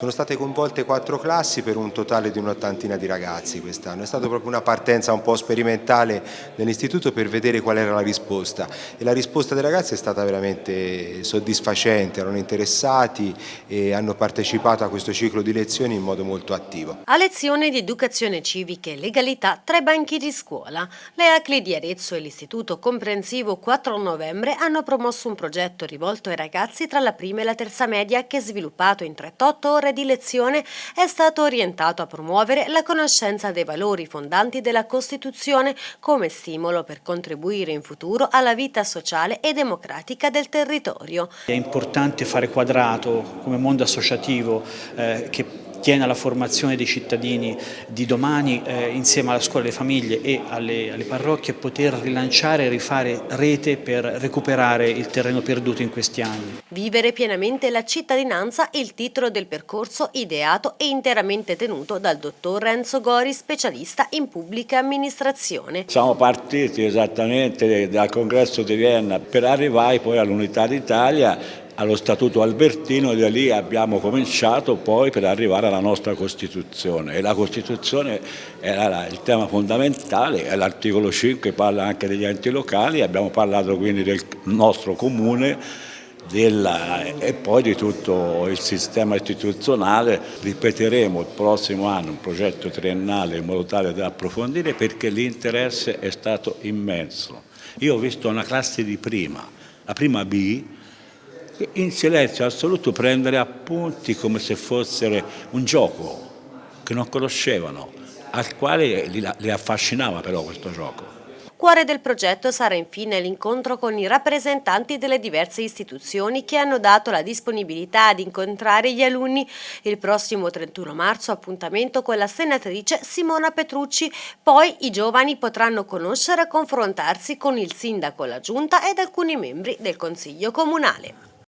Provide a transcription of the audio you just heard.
Sono state coinvolte quattro classi per un totale di un'ottantina di ragazzi quest'anno. È stata proprio una partenza un po' sperimentale dell'istituto per vedere qual era la risposta e la risposta dei ragazzi è stata veramente soddisfacente, erano interessati e hanno partecipato a questo ciclo di lezioni in modo molto attivo. A lezione di educazione civica e legalità tra i banchi di scuola, le ACLI di Arezzo e l'Istituto Comprensivo 4 novembre hanno promosso un progetto rivolto ai ragazzi tra la prima e la terza media che sviluppato in 38 ore ore di lezione è stato orientato a promuovere la conoscenza dei valori fondanti della Costituzione come stimolo per contribuire in futuro alla vita sociale e democratica del territorio. È importante fare quadrato come mondo associativo eh, che tiene alla formazione dei cittadini di domani eh, insieme alla scuola, alle famiglie e alle, alle parrocchie poter rilanciare e rifare rete per recuperare il terreno perduto in questi anni. Vivere pienamente la cittadinanza è il titolo del percorso ideato e interamente tenuto dal dottor Renzo Gori, specialista in pubblica amministrazione. Siamo partiti esattamente dal congresso di Vienna per arrivare poi all'Unità d'Italia allo Statuto Albertino e da lì abbiamo cominciato poi per arrivare alla nostra Costituzione e la Costituzione era il tema fondamentale, l'articolo 5 parla anche degli enti locali, abbiamo parlato quindi del nostro comune della, e poi di tutto il sistema istituzionale. Ripeteremo il prossimo anno un progetto triennale in modo tale da approfondire perché l'interesse è stato immenso. Io ho visto una classe di prima, la prima B, in silenzio assoluto prendere appunti come se fossero un gioco che non conoscevano, al quale li affascinava però questo gioco. Cuore del progetto sarà infine l'incontro con i rappresentanti delle diverse istituzioni che hanno dato la disponibilità ad incontrare gli alunni. Il prossimo 31 marzo appuntamento con la senatrice Simona Petrucci, poi i giovani potranno conoscere e confrontarsi con il sindaco, la giunta ed alcuni membri del Consiglio Comunale.